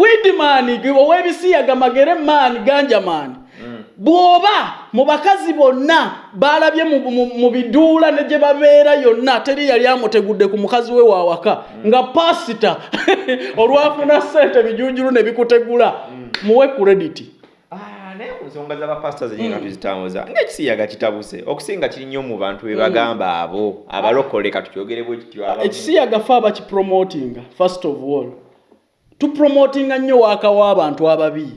widman ow'ebisiyaga magere maani ganja maani. Bw'oba mu bakazi bonna baalabye mu- biduula ne gye babeera yonna teri yali amutegudde ku mukazi we waawaka nga pasita olwafuna ssente bijunjulu ne bikutegula muwe kurediti Ah, naye ku nsonga z'abapasita zenye nga tuzitambuza ng'ekisiyaga kitabuse okusinga kiri nnyo mu bantu be bagamba abo abalokole ka tukyogere bwe kityo ekisiyaga fe abakipromotinga first of all tupromotinga nnyo waaka w'abantu ababi.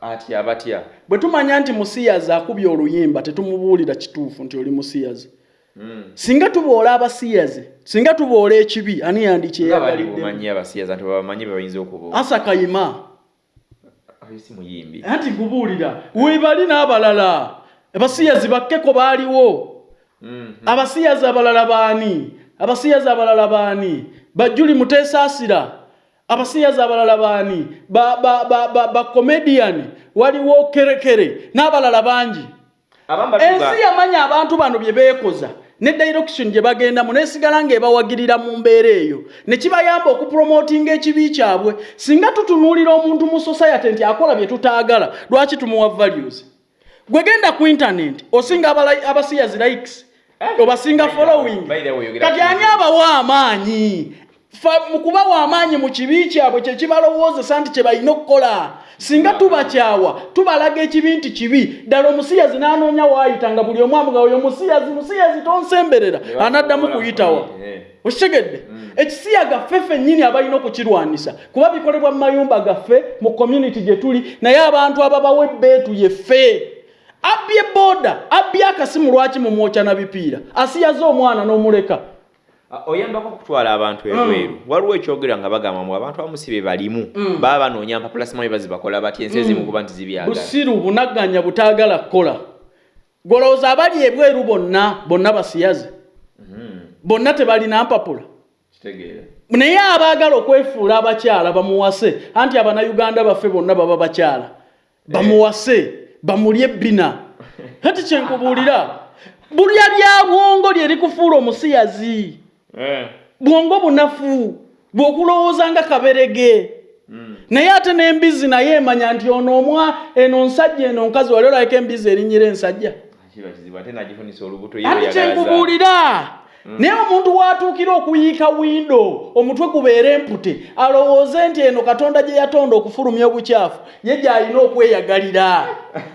Atya batya bwe tumanya nti musiyazi akubye oluyimba tetumubuulira kituufu nti oli musiyazi. Mm. singa tuboola abasiyazi singa tuboola ekibi ani nga bali yandikyeyagalidde bumanyi abasiyaza nti babamanyi bebayinza okubuuza. Asa kayima. Anti nkubuulira webali n'abalala. Abasiyazi bakkeko baaliwo. Mm. abasiyazi abalala baani? Abasiyazi abalala baani? Bajuli muteesaasira abasiyazi abalala baani? Bakomediyani waliwo kerekere. N'abalala bangi? Ensi yamanya abantu bano bye beekoza. Ne direction gye bagendamu nesigala ng'ebawagirira mu mbeera eyo. Ne kibayamba okupromotinga ekibi kyabwe. Singa tutunuulira omuntu mu society nti akola bye tutaagala lwaki tumuwa values? Gwe genda ku internet osinga abasiyazi likes obasinga By the- following. kati ani abawa amaanyi mu kubawa amaanyi mu kibi kyabwe kye kibalowoozesa nti kye balina okukola. Singa tubakyawa tubalaga ekibi nti kibi. Ddala omusiyazi n'anoonya waayita nga buli omu amuga oyo musiyazi musiyazi tonsemberera. Anaddamu kuyitawa. Eh. okitegedde? Ekisiya gaffe ffennyini abalina okukirwanisa kuba bikolebwa mu mayumba gaffe mu community gye tuli naye abantu ababawa ebbeetu yeffe. Abbye booda abbye akasimu lwaki mumwokya na bipiira? Asiyaze omwana n'omuleka oyambako okutwala abantu ebweru. Waliwo ekyogera nga bagamba mu abantu abamu si be balimu. Baba banoonya mpapula simanyi bazibakola batya ensi ezimu kuba nti zibyagala. Busiru bunagganya butaagala kukola. Golowooza abali ebweru bonna bonna basiyaze. Bonna tebalina mpapula. Naye abaagala okwefuula abakyala bamuwase. Anti abanayuganda baffe bonna baba bakyala. Bamuwase bamulye ebbina. Kati kyenkubuulira bulya lya bwongo lye likufuula omusiyazi bwongo bunafu bw'okulowooza nga kaberege. Naye ate n'embizi naye emanya nti ono omwa eno nsajja eno nkazi wali olabika embizi erinnyira ensajja? Yagala kyenkubuulira naye omuntu watuukira okuyiika windo omutwe gubeera empute alowooze nti eno katonda gye yatonda okufulumya obukyafu ye gy'alina okweyagalira.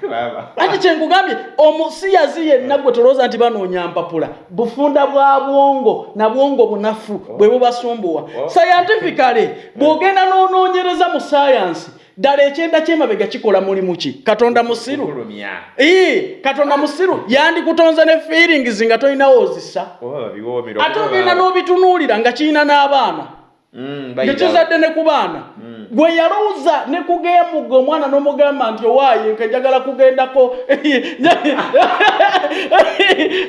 Anti kyenkugambye omusiyazi yenna gwe tolowooza nti banoonya mpapula bufunda bwa bwongo na bwongo bunafu bwe bubasumbuwa. Oh. scientifically bw'ogenda n'onoonyereza mu sayansi ddala ekyenda kyemabega kikola mulimu ki? Katonda musiru. Ii, katonda musiru. Yandikutonze ne feelings nga tolinawo ozisa ate ogenda n'obitunuulira nga kirina n'abaana Mm, nga bayita- kizadde ne ku baana. Gwe yalowooza ne kugeemugga omwana n'omugamba nti owaaye nke njagala kugendako.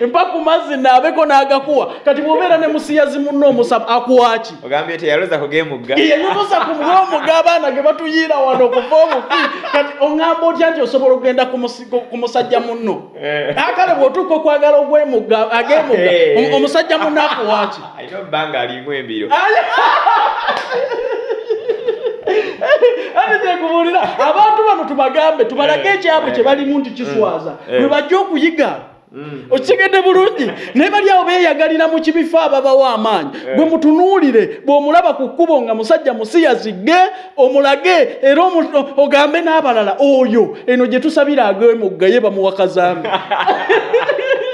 Mpa ku mazzi naabeko n'agakuwa. Kati bw'obeera ne musiyazi munno omusaba akuwaki ogambye teyaloza kugemugga yeyibusa ku mugomu g'abaana ge batuyiira wano okuva omufi kati oŋŋamba otya nti osobola okugenda ku musajja munno? Eh. akale bw'otuuka okwagala ogwemugga ageemugga Eh. omu- omusajja munno akuwaki alina obbanga alimu embiro ate kyekubuulira abantu bano tubagambe tubalage Eh, ekyabwe eh, kye balimu nti kiswaza eh. bwe bajja okuyiga okitegedde bulungi naye bali awo beeyagalira mu kibifo ababawo amaanyi. Gwe mutunuulire bw'omulaba ku kkubo nga musajja musiyazigge omulage era ogambe n'abalala oyo eno gye tusabira ag'emugga ye bamuwa kazambi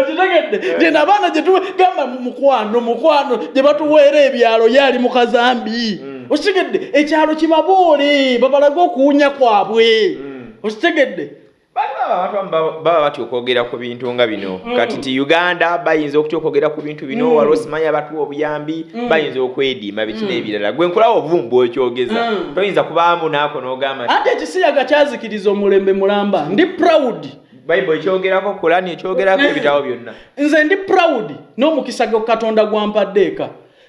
okitegedde? Gye nabaana gye tugamba mukwano mukwano gye batuweera ebyalo ye ali mu kazambi. Okitegedde? Ekyalo kibaboole babalage okuwunya kwabwe. Okitegedde? Bali baba batya okwogera ku bintu nga bino. Kati nti uganda bayinza okutya okwogera ku bintu bino waliwo simanyi abatuwa obuyambi bayinza okwediima biki n'ebirala. Gwe nkulawo ovumba okyogeza. Mm. toyinza kubaamu naako n'ogamba anti ekisiyaga kyazikiriza omulembe mulamba. Ndi proud bayibuli ekyogerako kulani ekyogerako ebitabo byonna. nze ndi proud n'omukisa gwa katonda gwampaddeeka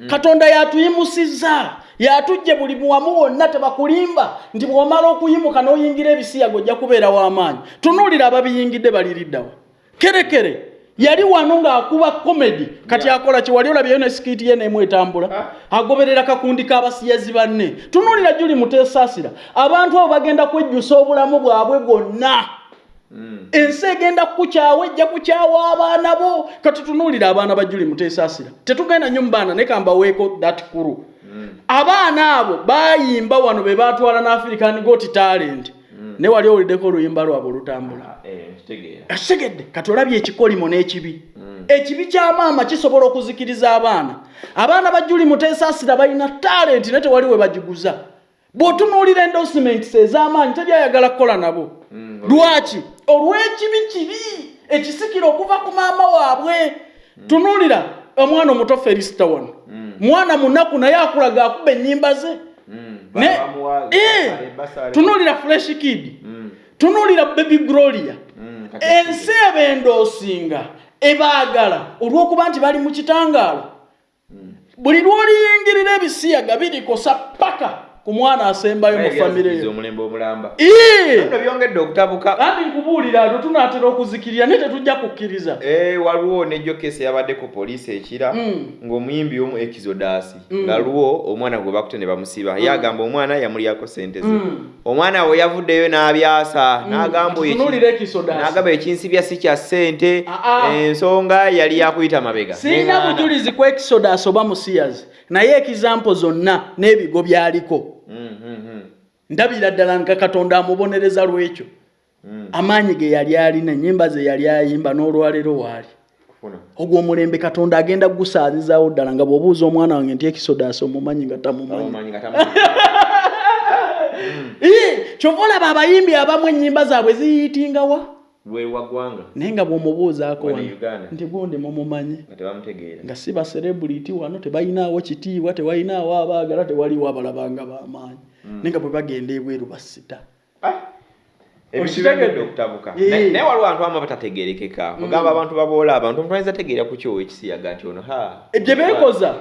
katonda yatuyimusizza yatujje buli muwamu wonna tebakulimba nti bw'omala okuyimuka n'oyingira ebisiyaga ojja kubeera w'amaanyi tunuulira ababiyingidde baliriddawa kerekere yali wano ng'akuba komedi kati akola ki wali olabyeyo ne sikiiti ye neemu etambula agoberera kakundi k'abasiyazi banne. Tunuulira juli muteesaasira abantu abo bagenda kwejjusa obulamu bwabwe bwonna. Ensi egenda kukukyawa ejja kukyawa abaana bo. Kati tunuulira abaana ba juli muteesaasira tetugenda nnyo mu baana naye kambaweeko that kuru Mm. abaana abo bayimba wano be batwala ne african got talent. Ne wali owuliddeko oluyimba lwabwe olutambula. Ah, eh, asegedde kati olabye ekikolimo n'ekibi. Mm. ekibi kya maama kisobola okuzikiriza abaana. Abaana ba juli muteesaasira balina talenti naye tewali we bagiguza. Bw'otunuulira endorsements ez'amaanyi teryayagala kukola nabo. Mm. lwaki olw'ekibi kibi ekisikira okuva ku maama waabwe. Tunuulira omwana omuto felisita wano. Mm. mwana munaku naye akulaga akuba ennyimba ze. Mm. ne Bamuwa- Eh, tunuulira fresh kid. Mm. tunuulira baby gloria. Ensi ebendoosinga ebaagala olw'okuba nti bali mu kitangaala. Mm. buli lw'oliyingirira ebisiyaga birikosa paka ku mwana asembayo mu famire omulembe omulamba. Bino byongedde okutabuka. Andi nkubuulira ate tunaatera okuzikirira naye tetujja kukkiriza. Eh, waliwo nejjo kesi yabadde ku poliisi ekira Mm. ng'omuyimbi omu exodus Mm. nga luwo omwana gwe bakute ne bamusiba. Ye agamba omwana yamulyako sente ze. Omwana we yavuddeyo n'abyasa n'agamba ekinsibya si kya ssente. Ah, ah. ensonga yali yakuyita mabega. Sirina bujulizi ku exodus oba musiyazi naye ekizampo zonna n'ebigo byaliko ndabira ddala nga katonda amubonereza lwekyo. Mm. amaanyi ge yali alina ennyimba ze yali ayimba n'olwaleero waali. Ogwo omulembe katonda agenda gusaazizaawo ddala nga bw'obuuza omwana wange nti ekisodasi omumanyi nga tamumanyi. Ii, kyova olaba abayimbi abamu ennyimba zaabwe ziyitingawa lwe waggwanga naye nga bw'omubuuzaako nti gundi mumumanyi nga si baserebuliti wano tebalinaawo kitiibwa tebalinaawo abaagala tewaliwo abalabanga b'amaanyi. Naye nga bwe bagenda ebweru basita. Ah, byongedde okutabuka. Naye waliwo abantu abamu batategeerekeka ogamba abantu baboola abantu omuntu ayinza tegeera ku kyowa ekisiyaga nti ono ha. Ebyo beekoza.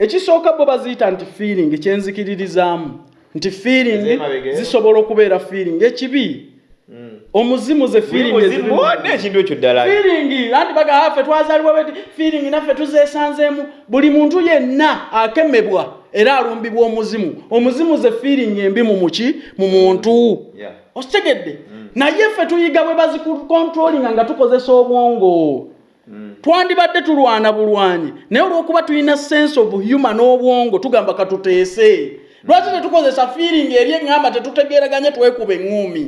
Ekisooka bo baziyita nti feeling kyenzikiririzaamu nti feeling zisobola okubeera feeling. Ekibi Mm. omuzimu ze Buli feeling muzimu ezirimu. wonna ekintu ekyo ddala. Feeling anti bagaa ffe twazaalibwa beti feeling naffe tuzeesanzeemu. Buli muntu yenna akemebwa era alumbibwa omuzimu. Omuzimu ze feeling embi mu muki mu muntu. Okitegedde naye ffe tuyiga bwe bazikontrolinga nga tukozesa obwongo. Mm. twandibadde tulwana bulwanyi. Naye olw'okuba tulina sense of human n'obwongo tugamba katuteese lwaki tetukozesa feeling eri eŋŋamba tetutegeeraganye twekuba eŋŋumi?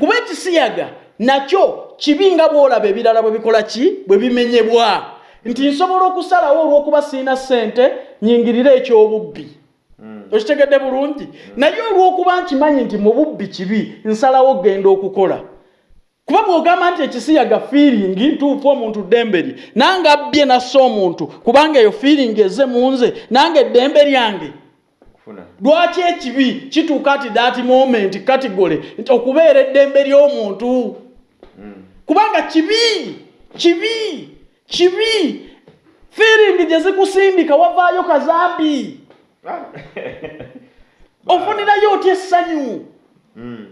Kuba ekisiyaga nakyo kibi nga bw'olaba ebirala bwe bikola ki? Bwe bimenyebwa. Nti nsobola okusalawo olw'okuba siina ssente nyingirire ekyobubbi. Okitegedde bulungi? Naye olw'okuba nkimanyi nti mu bubbi kibi nsalawo genda okukola. Kuba bw'ogamba nti ekisiyaga fiiringi ntuufu omuntu ddemberi nange abbye nassa omuntu kubanga eyo fiiringi eze mu nze nange eddembe lyange. Lwaki ekibi kituuka ati that moment katigole nti okubeera eddembe ly'omuntu? Mm. kubanga kibi kibi kibi. Fiiringi gye zikusindika wavaayo kazambi. Ofunirayo otya essanyu? Mm.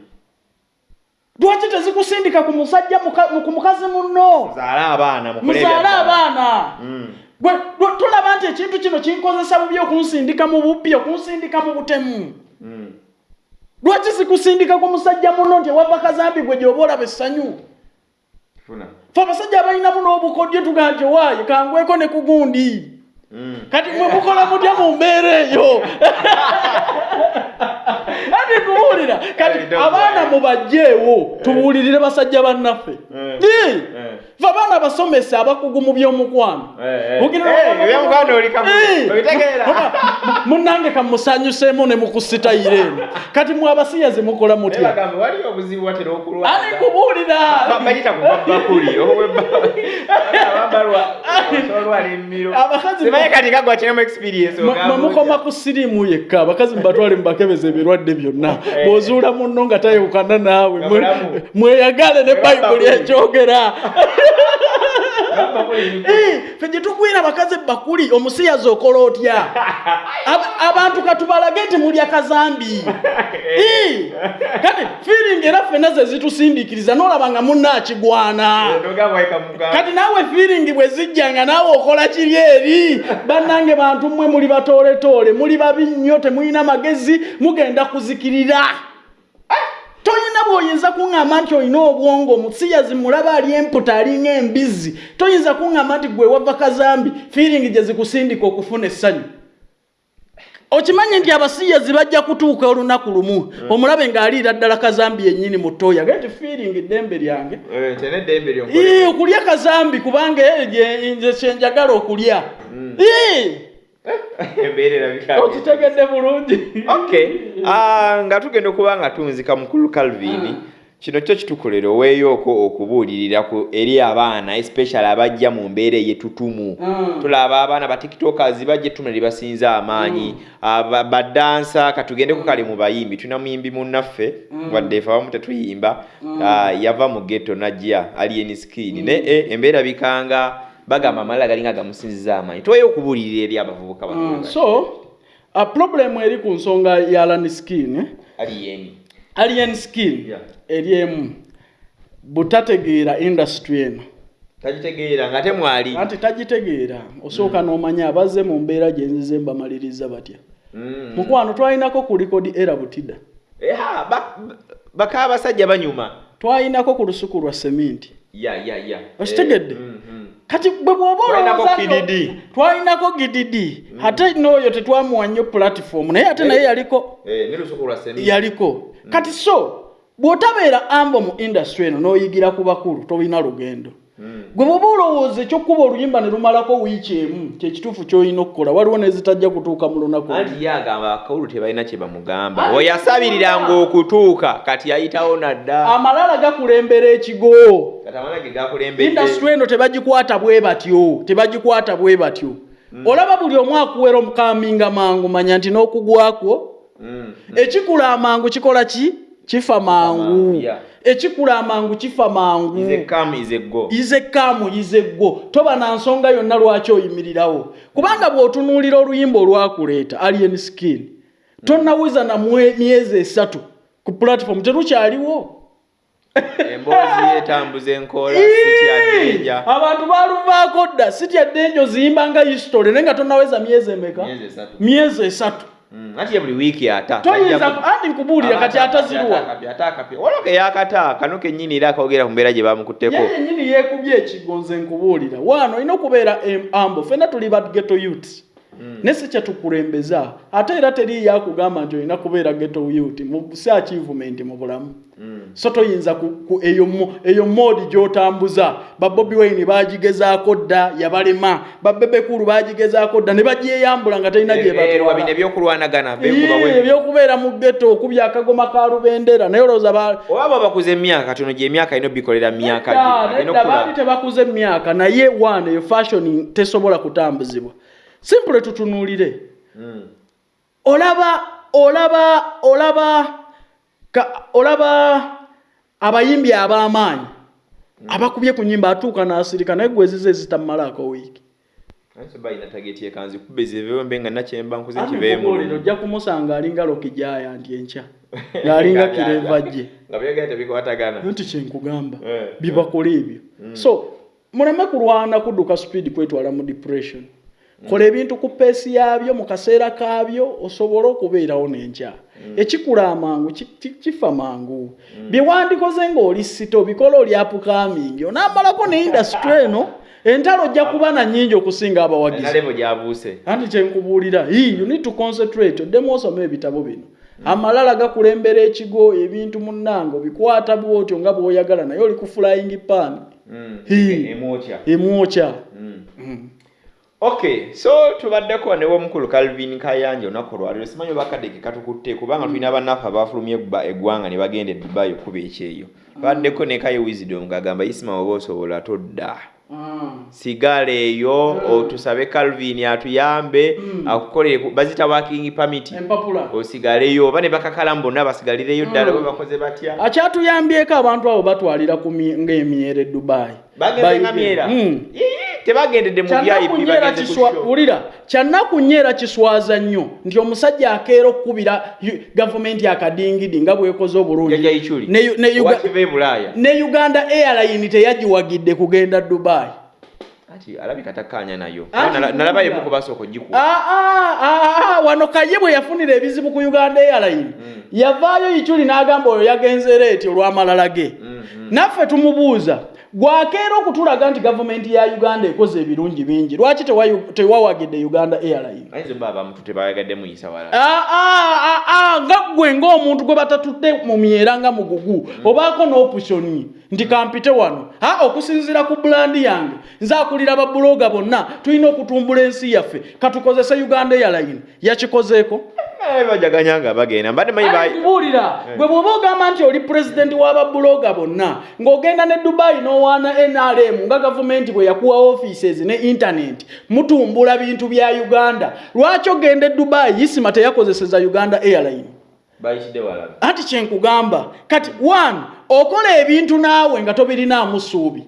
lwaki tezikusindika ku musajja ku mukazi munno? Muzaale abaana gwe- tulaba nti ekintu kino kinkozesa bubi okunsindika mu bubbi okunsindika mu butemu Mm. lwaki zikusindika ku musajja muno nti ewava kazambi gwe gyoba olaba essanyu fe abasajja abalinamu n'obukodyo tugaa nti owaaye kangweko ne ku gundi Mm. Kati mwe mukola mutya mu mbeera eyo ati kubuulira kati abaana mubajjeewo tubuulirire basajja bannaffe. Fe abaana basomesa abakugu mu by'omukwano. Munnange kamusanyuseemu ne mukusitayire. Eno kati mwe abasiyazi mukola mutya? Ani kubuulira? Abakazi- simanyi kati kagwa kiremu experience Mwe- ogamba mwe mukoma ku siriimu yekka abakazi mubatwale mubakebeza ebirwadde byonna. Bw'ozuula munno nga tayewukana naawe mweyagale ne bayibuli ekyogera Ffe gye tugwira abakazi bakuli omusiyazi okola otya? Ab- abantu katubalage nti mulya kazambi. Kati fiiringi era ffenna ze zitusindiikiriza n'olaba nga munnaakigwana kati naawe fiiringi bwe zijja nga naawe okola kiri eri bannange bantu mmwe muli batooletoole muli babi nnyo temulina magezi mugenda kuzikirira toyina bw'oyinza kuŋŋamba nti olina obwongo omusiyazi mulaba ali emputa alinga embizi toyinza kuŋŋamba nti gwe wava kazambi fiiringi gye zikusindika okufuna essanyu. Okimanyi nti abasiyazi bajja kutuuka olunaku lumu omulabe ng'aliira ddala kazambi yennyini mu ttooya ge nti fiiringi ddembe lyange Ee, okulya kazambi kubanga eh, nze kyenjagala okulya Ee, okitegedde bulungi. Okay Ah, nga tugenda okuba nga tunzika mukulu calvin kino kyo kitukolera oweeyooko okubuulirira ku eri abaana especially abajja mu mbeera eyetutumu. Mm. tulaba abaana ba tiktokers bajja ettuma lye basinza amaanyi. Aba- badansa katugende ku kale mu bayimbi tulina muyimbi munnaffe wadde efe abamu tetuyimba. Ah, yava mu ghetto najja alien skin ne eh, embeera bikanga bagamba amalala galinga gamusinziza amaanyi tuweyo okubuulirira eri abavubuka Mm, so a problem eri ku nsonga ya alan skin alien alien skin Yeah. eri emu. Butategeera industry eno. Tagitegeera nga temwali anti tagitegeera. Osooka n'omanya abazze mu mbeera gye nzize mbamaliriza batya. Mm. mukwano twalinako ku likodi era butida. Baka abasajja banyuma. Twalinako ku lusuku lwa seminti ya ya ya. Okitegedde? Eh, mm, mm. kati bwe bwoba Twalinako olowooza nno- KDD. twalinako gdd ate n'oyo tetwamuwa nnyo platform naye ate naye yaliko Eh, lwa semi yaliko kati so bw'otabeera ambo mu industry eno n'oyigira ku bakulu tolina lugendo Mm. Gwe bwoba olowooza ekyokuba oluyimba ne lumalako wiiki emu kyekituufu ky'olina okukola waliwo nezitajja kutuuka mu lunaku anti ye agamba abakawulu tebalina kye bamugamba. We yasabiriranga okutuuka kati yayitawo nadda. Amalala gakulembera ekigo. Industry eno tebagikwata bwe batyo tebagikwata bwe batyo. Olaba buli omu akuwera omukaminga mangu manya nti n'okugwakwo. Mm. ekikula amangu kikola ki? Kifa mangu. Ekikula amangu kifa mangu. Yize kaamu yize ggo toba na nsonga yonna lwaki oyimirirawo. Kubanga bw'otunuulira oluyimba olwakuleeta alien skin tonnawiza na myezi esatu ku platform terukyaliwo emboozi etambuza enkola siti adenja abantu baluvaako dda siti addenja oziyimba nga history naye nga tonnaweza myezi emeka? Myezi esatu. Mm, anti ye buli wiiki ata toyinza andi nkubuulira kati ataziruwa woloke yakata kano kennyini era akogera ku mbeera gye bamukutteko ye yennyini yeekubye ekigonze nkubuulira waano olina okubeera ambo. Fenna tuli ba geto youth ne si kyetukulembeza ate era teriiyo akugamba nti olina kubeera geto youth mu si achievement mu bulamu. So toyinza eyo, mo- eyo moodi gy'otambuza. Babobi wine bagigezaako dda yabalema. Babebekulu bagigezaako dda ne bagyeyambula nga talina gye erwa bino batwala. Ebyokulwanagana benkuba Yee, bwe ebyokubeera mu geto okubya akagoma ka lubendera. Naye olowooza ba- oba baba bakuza emyaka tono gye emyaka ino bikolera myaka baali tebakuze emyaka. Naye wana eyo fashion tesobola kutambuzibwa simple tutunuulire. Mm. olaba olaba olaba ka, olaba abayimbi ab'amaanyi abakubye ku nyimba atuuka n'asirika naye gwezize ezitamalaako wiiki. Ojja kumusanga alinga lokijaya nti enkya ng'alinga kireva gye nti kyenkugamba Eh. bibakola ebyo so muleme kulwana kudduka speed kwetwala mu depression kola ebintu ku peesi yaabyo mu kaseera kaabyo osobole okubeerawo n'enkya. Ekikula amangu ki- ki- kifa mangu. Bye wandikoze ng'oli sito bikola oli apukamingi onaamalako ne indasitule eno entalo ojja kuba na nnyingi okusinga abawagizi nalevo gyabuuse. Anti kyenkubuulira "Hii, you need to concentrate. Oddemu osoma ebitabo bino. Amalala gakulembera ekigo ebintu munnange obikwata bwotyo nga bw'oyagala naye oli ku flying pan. Emwokya okay so tubaddeko ne w'omukulu calvin kayanja olunaku olwaliro simanyi oba kadeke katukutte kubanga tulina bannaffe abafulumya egba- eggwanga ne bagenda e dubai okuba ekyeyo. Baddeko ne kaye wisdom ng'agamba isima oba osobola todda. Mm. sigala eyo Mm. otusabe calvin atuyambe Mm. akukolere ku- bazita working permit. Osigaleyo oba ne bakakalamu bonna basigalireyo ddala bwe bakoze batya? Akyatuyambyeko abantu abo batwalira ng'emyera e dubayi bagenze nga myera tebagendedde mu vip kyanakunyera bagenze ku kiswa show. wulira kyanakunyera kiswaza nnyo nti omusajja akeera okukubira gavumenti akadingidi nga bwekoze obulungi. Ne uganda airline teyagiwagidde kugenda dubayi ati alabika takkanya nayo. Nala- nalaba kuwulira. emu kubasooka ogikuba Ah, ah, ah, ah, wano kaye bwe yafunira ebizibu ku uganda airline yavaayo ikyuli n'agamba oyo yagenze leeti olw'amalala ge. Naffe tumubuuza gwakeera okutulaga nti gavumenti ya uganda ekoze ebirungi bingi. Lwaki tewa- tewawagidde uganda airline ayinza oba abamutu tebayagadde muyisa wala. Ah, ah, ah, nga gwe ng'omuntu gwe batatudde mu myera nga mugugu. Obaako n'opusoni nti kampite wano. A okusinziira ku bulandi yange. Nze akulira babuloga bonna. Tulina okutumbula ensi yaffe. Katukozese uganda airline yakikozeeko bajaganya nga bagenda. Mbadde manyi ba- buulira gwe bw'oba ogamba nti oli pulezidenti w'ababuloga bonna ng'ogenda ne dubayi n'owaana nrm nga gavumenti bwe yakuwa offices ne intaneti mutumbula bintu bya uganda. Lwaki ogenda e dubayi isima teyakozeseza uganda airline. Anti kyenkugamba kati one okola ebintu naawe nga tobirinaamu ssuubi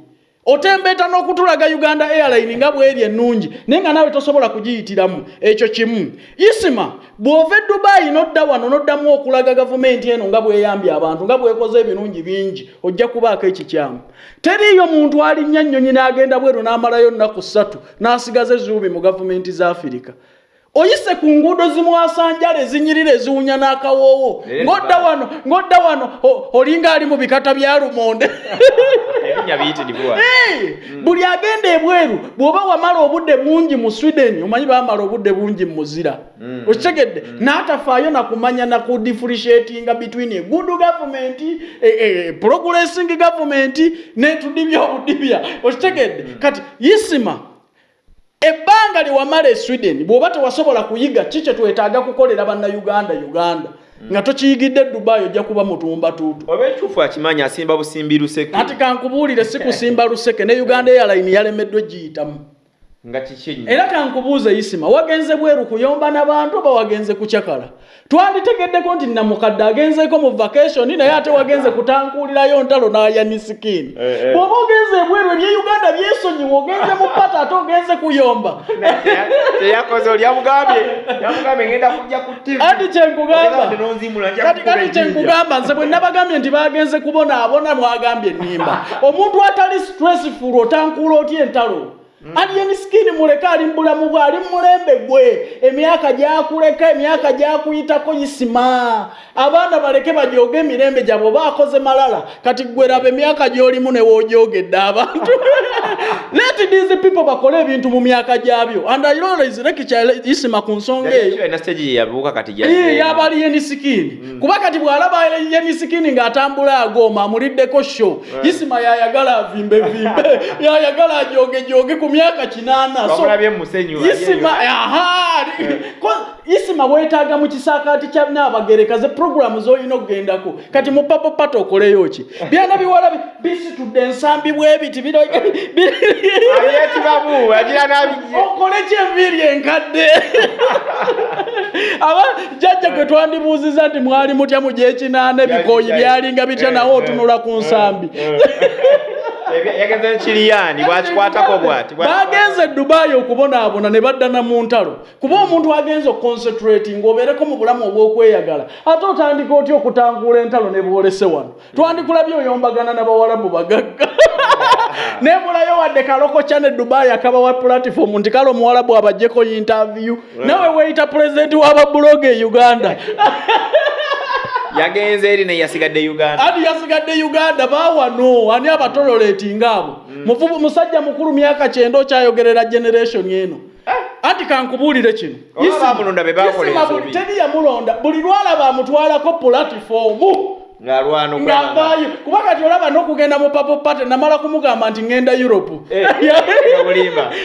otembeeta n'okutulaga uganda airline nga bweri ennungi naye nga naawe tosobola kugiyitiramu ekyo kimu. Isima bw'ova e dubayi n'odda wano n'oddamu okulaga gavumenti eno nga bweyambye abantu nga bwekoze ebirungi bingi ojja kubaako ekikyamu. Teriiyo muntu alinnya nnyonyi n'agenda bweru n'amalayo nnaku ssatu n'asigaza ezuubi mu gavumenti za afirika oyise ku nguudo zimwasanjala ezinyirira eziwunya n'akawoowo. Ng'odda wano ng'odda wano olinga ali mu bikata bya lumonde ebinnya biyitirivu wala Hey! buli agenda ebweru bw'oba wamala obudde bungi mu sweden omanyi bamala obudde bungi mu muzira Mm. okitegedde n'atafaayo nakumanya naku differentiatinga between a good government a, a, a progressing government n'etudibya obudibya. Okitegedde? Kati isima ebbanga lye wamala e sweden bw'oba tewasobola kuyiga ki kye twetaaga kukolera bannayuganda uganda nga tokiyigidde dubayi ojja kuba mutumba tuutu. Oba ekyufu akimanyi asimba busimbi luseke. Ati kankubuulire si kusimba luseke ne uganda airline yalemeddwe giyitamu nga kiki ennyo era kankubuuze isima wagenze bweru kuyomba n'abantu oba wagenze kucakala twanditegeddeko nti namukadde agenzeeko mu vacation naye ate wagenze kutankuulirayo ntalo n'ayanisikini Eh, eh. bw'oba ogenze ebweru ebyeuganda byesonyiwa ogenze mu pata ate ogenze kuyomba teyakoze oli yamugambye ngenda kujja ku tv Ati kyenkugamba. Ogenda nonzimula, nja kati kukuba kati ejjinja. kyenkugamba nze bwe nabagambye nti bagenze kubonaabona mwagambye ennimba. Omuntu atali stressful otankuula otya entalo alien skin muleke ali mubulamu bwe ali mulembe gwe. Emyaka gyakuleka emyaka gyakuyitako isima abaana baleke bajoge emirembe gyabwe oba akoze malala. Kati gwe raba emyaka gy'olimu ne woojogedde abantu. Let these people bakole ebintu mu myaka gyabyo. And I always lekicha isima ku nsonga eyo. ena stage ye yabuuka kati Ee, gyazze. yaba ali yenisikini kuba kati bw'alaba yenisikini ng'atambula agoma amuliddeko sho. Isima yayagala avimbevimbe yayagala ajogejoge ku myaka kinaana isima isima weetaaga mu kisaakaati kya naabagereka ze puroguramu z'olina okugendako kati mu papo pato okoleyo ki? Byana biwala bi- bisitudde ensambi bwebiti biro Abyetibamu, agira n'abijje. okole kyenviiri enkadde? Aba jjajja gwe twandibuuziza nti mwali mutya mu gyekinaana ebikooyi byalinga bitya nawe otunula ku nsambi yagenze ne kiriyani bwakikwatako bwati? Bwa- bagenze e dubayi okubonaabona ne baddana mu ntalo kuba omuntu agenze oconcentrating obeereko mu bulamu obw'okweyagala ate otandika otya okutanguula entalo ne bwolese wano? Twandikulabye oyombagana n'abawalabu bagagga. Nebulayo wadde kalokokya ne dubayi akabawa platform nti kale omuwalabu abajjeko interview. Nawe weeyita pulezidenti w'ababuloga e uganda yagenze eri naye yasigadde uganda. Ati yasigadde uganda baawano ani abatololetinga abo? Muvubu musajja mukulu myaka kyenda okyayogerera generation eno. Anti kankubuulire kino. Teri yamulonda buli lwalaba amutwalako okwemanga. ng'avaayo kuba kati olaba n'okugenda mu papo pate namala kumugamba nti ngenda europe. Eh.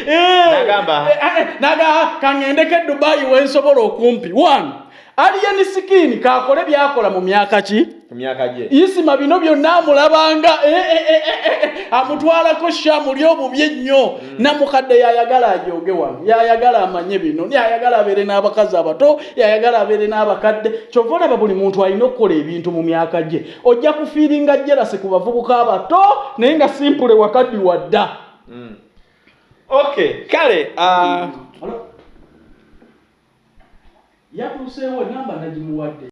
Eh, N'agamba. eh, eh, naga kaŋŋendeko e dubayi wensobola okumpi. One aliyeni sikini kakole byakola mu myaka ki? Myaka gye. Isima bino byonna amulabanga eh, eh, eh, eh, eh, amutwalako shamuli obubi ennyo namukadde yayagala ajoge wano yayagala amanye bino yayagala abeere n'abakazi abato yayagala abeere n'abakadde. Kyova olaba buli muntu alina okukola ebintu mu myaka gye. Ojja kufiiringa jerase ku bavubuka abato naye nga simpule wakaddi wadda okay kale yapụ sɛ wɔ namba na gye mu